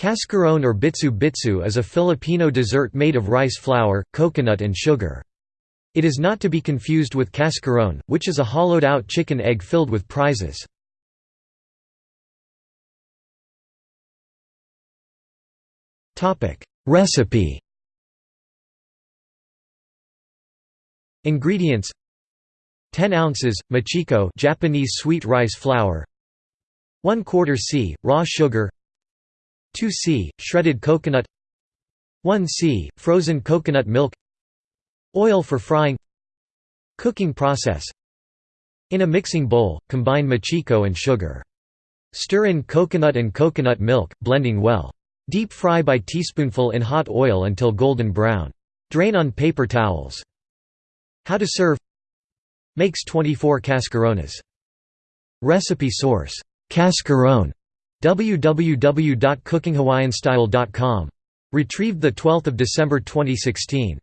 Cascarone or bitsu bitsu is a Filipino dessert made of rice flour, coconut and sugar. It is not to be confused with cascarone, which is a hollowed-out chicken egg filled with prizes. Recipe Ingredients 10 ounces mochiko Japanese sweet rice flour 1 quarter c raw sugar 2 c shredded coconut. 1 c frozen coconut milk. oil for frying. cooking process. in a mixing bowl combine mochiko and sugar. stir in coconut and coconut milk blending well. deep fry by teaspoonful in hot oil until golden brown. drain on paper towels. how to serve. Makes 24 cascarones. Recipe source Cascarone www.cookinghawaiianstyle.com. Retrieved 12 December 2016.